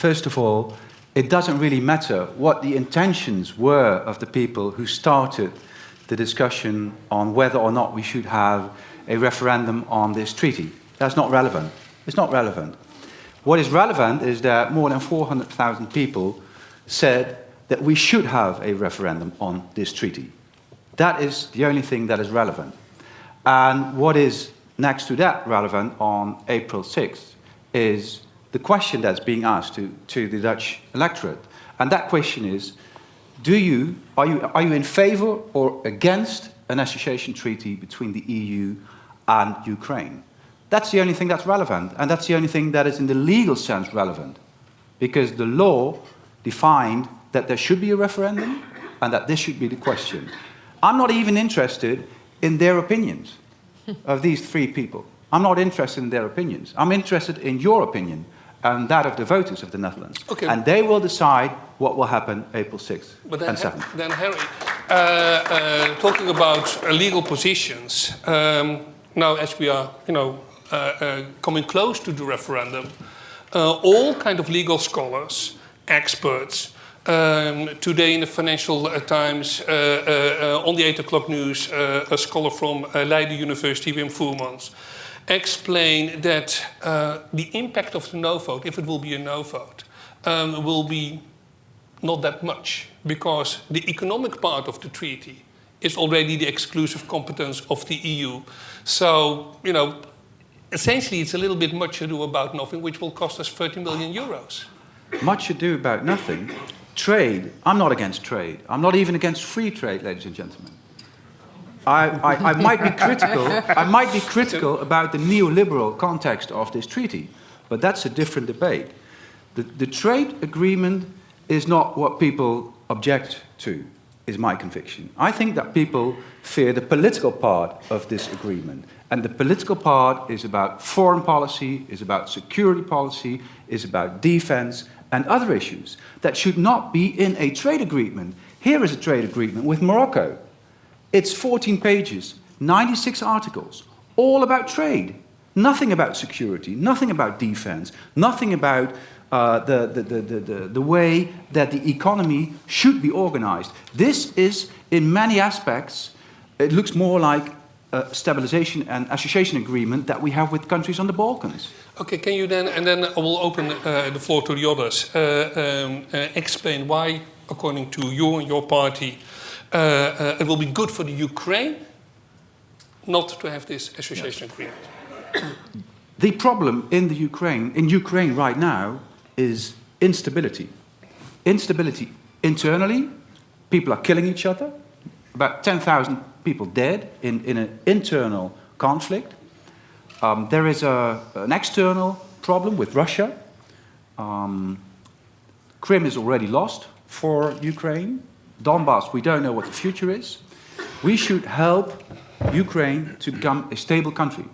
First of all, it doesn't really matter what the intentions were of the people who started the discussion on whether or not we should have a referendum on this treaty. That's not relevant. It's not relevant. What is relevant is that more than 400,000 people said that we should have a referendum on this treaty. That is the only thing that is relevant. And what is next to that relevant on April 6th is the question that's being asked to, to the Dutch electorate. And that question is, do you, are, you, are you in favor or against an association treaty between the EU and Ukraine? That's the only thing that's relevant, and that's the only thing that is in the legal sense relevant. Because the law defined that there should be a referendum and that this should be the question. I'm not even interested in their opinions of these three people. I'm not interested in their opinions. I'm interested in your opinion and that of the voters of the Netherlands. Okay. And they will decide what will happen April 6th but then, and 7th. Then, Harry, uh, uh, talking about uh, legal positions, um, now as we are, you know, uh, uh, coming close to the referendum, uh, all kind of legal scholars, experts, um, today in the Financial Times, on the 8 o'clock news, a scholar from Leiden University, Wim Voermans, explain that uh, the impact of the no vote, if it will be a no vote, um, will be not that much because the economic part of the treaty is already the exclusive competence of the EU. So, you know, essentially it's a little bit much ado about nothing, which will cost us 30 million euros. Much ado about nothing. Trade, I'm not against trade. I'm not even against free trade, ladies and gentlemen. I, I, I, might be critical, I might be critical about the neoliberal context of this treaty, but that's a different debate. The, the trade agreement is not what people object to, is my conviction. I think that people fear the political part of this agreement. And the political part is about foreign policy, is about security policy, is about defense and other issues that should not be in a trade agreement. Here is a trade agreement with Morocco it's 14 pages, 96 articles, all about trade. Nothing about security, nothing about defense, nothing about uh, the, the, the, the, the way that the economy should be organized. This is, in many aspects, it looks more like a stabilization and association agreement that we have with countries on the Balkans. Okay, can you then, and then I will open uh, the floor to the others, uh, um, uh, explain why, according to you and your party, uh, uh, it will be good for the Ukraine not to have this association yes. agreement. The problem in the Ukraine, in Ukraine right now, is instability. Instability internally, people are killing each other, about 10,000 people dead in, in an internal conflict. Um, there is a, an external problem with Russia. Um, Crimea is already lost for Ukraine. Donbass, we don't know what the future is. We should help Ukraine to become a stable country.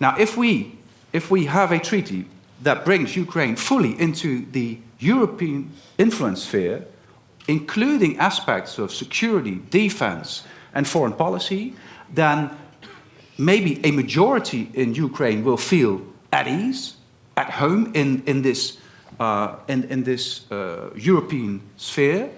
Now, if we, if we have a treaty that brings Ukraine fully into the European influence sphere, including aspects of security, defense, and foreign policy, then maybe a majority in Ukraine will feel at ease, at home in, in this, uh, in, in this uh, European sphere,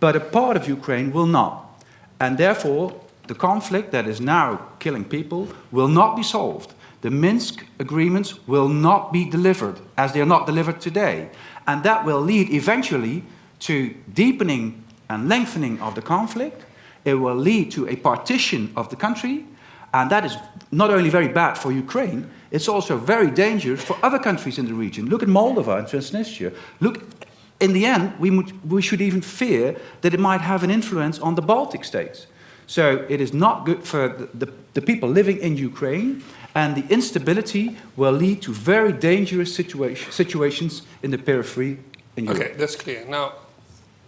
but a part of Ukraine will not. And therefore, the conflict that is now killing people will not be solved. The Minsk agreements will not be delivered as they are not delivered today. And that will lead eventually to deepening and lengthening of the conflict. It will lead to a partition of the country. And that is not only very bad for Ukraine, it's also very dangerous for other countries in the region. Look at Moldova and Transnistria. Look in the end, we, we should even fear that it might have an influence on the Baltic states. So it is not good for the, the, the people living in Ukraine, and the instability will lead to very dangerous situation, situations in the periphery in Europe. Okay, that's clear. Now,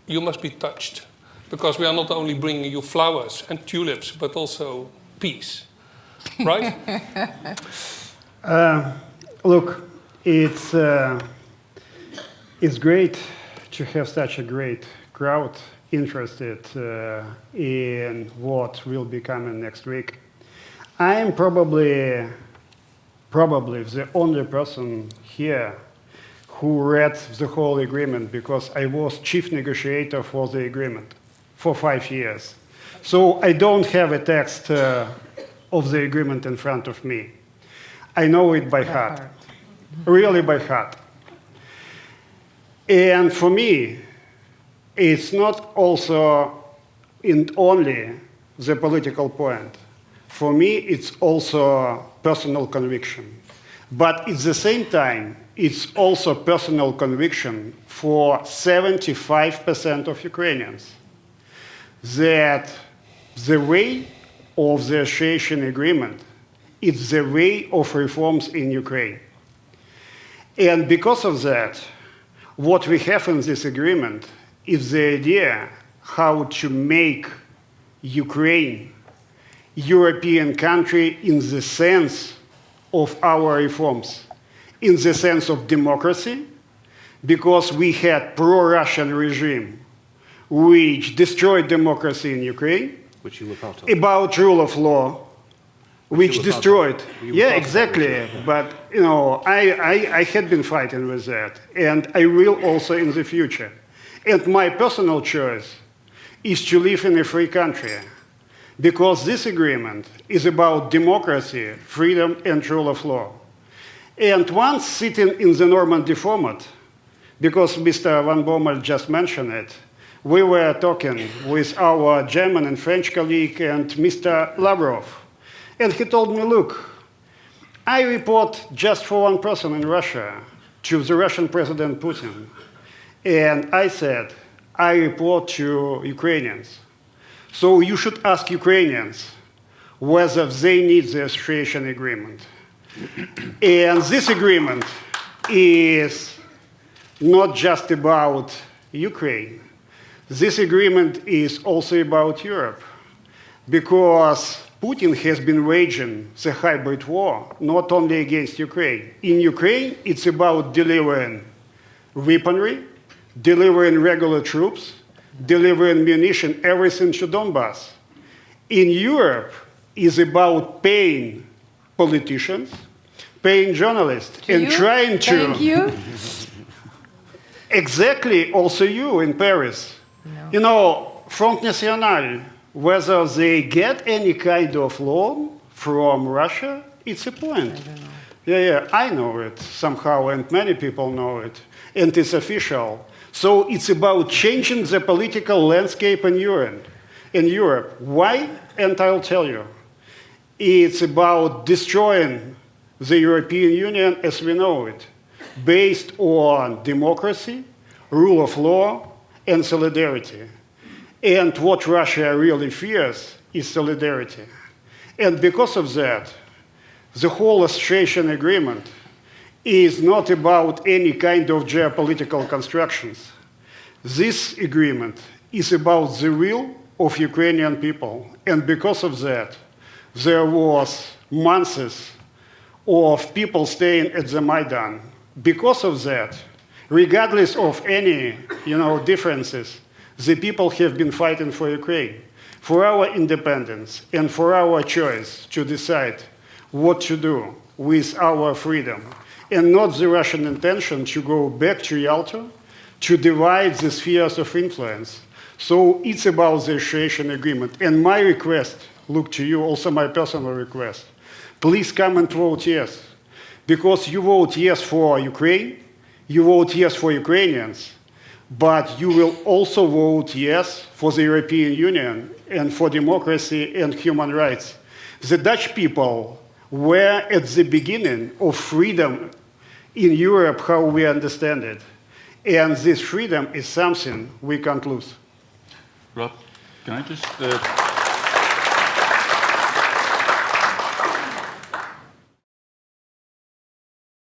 you must be touched, because we are not only bringing you flowers and tulips, but also peace, right? uh, look, it's, uh, it's great to have such a great crowd interested uh, in what will be coming next week. I am probably, probably the only person here who read the whole agreement because I was chief negotiator for the agreement for five years. So I don't have a text uh, of the agreement in front of me. I know it by heart, really by heart. And for me, it's not also and only the political point. For me, it's also personal conviction. But at the same time, it's also personal conviction for 75% of Ukrainians that the way of the association agreement is the way of reforms in Ukraine. And because of that, what we have in this agreement is the idea how to make Ukraine European country in the sense of our reforms, in the sense of democracy, because we had pro-Russian regime which destroyed democracy in Ukraine, Which you were part of. about rule of law, which you were part of. destroyed. Yeah, part of that exactly. But you know, I, I, I had been fighting with that, and I will also in the future. And my personal choice is to live in a free country, because this agreement is about democracy, freedom, and rule of law. And once sitting in the Normandy format, because Mr. Van Bommel just mentioned it, we were talking with our German and French colleague and Mr. Lavrov. And he told me, look, I report just for one person in Russia, to the Russian President Putin. And I said, I report to Ukrainians. So you should ask Ukrainians whether they need the association agreement. And this agreement is not just about Ukraine. This agreement is also about Europe because Putin has been waging the hybrid war not only against Ukraine. In Ukraine, it's about delivering weaponry, delivering regular troops, delivering munition, everything to Donbass. In Europe, it's about paying politicians, paying journalists, and you. trying to Thank you. Exactly, also you in Paris. You know, Front National, whether they get any kind of loan from Russia, it's a point. Yeah, yeah, I know it somehow, and many people know it, and it's official. So it's about changing the political landscape in Europe. In Europe, why? And I'll tell you. It's about destroying the European Union as we know it, based on democracy, rule of law, and solidarity. And what Russia really fears is solidarity. And because of that, the whole association agreement is not about any kind of geopolitical constructions. This agreement is about the will of Ukrainian people. And because of that, there was months of people staying at the Maidan. Because of that, regardless of any you know, differences, the people have been fighting for Ukraine, for our independence, and for our choice to decide what to do with our freedom, and not the Russian intention to go back to Yalta to divide the spheres of influence. So it's about the association agreement. And my request, look to you, also my personal request, please come and vote yes. Because you vote yes for Ukraine, you vote yes for Ukrainians, but you will also vote yes for the European Union and for democracy and human rights. The Dutch people were at the beginning of freedom in Europe, how we understand it. And this freedom is something we can't lose. Rob, can I just uh,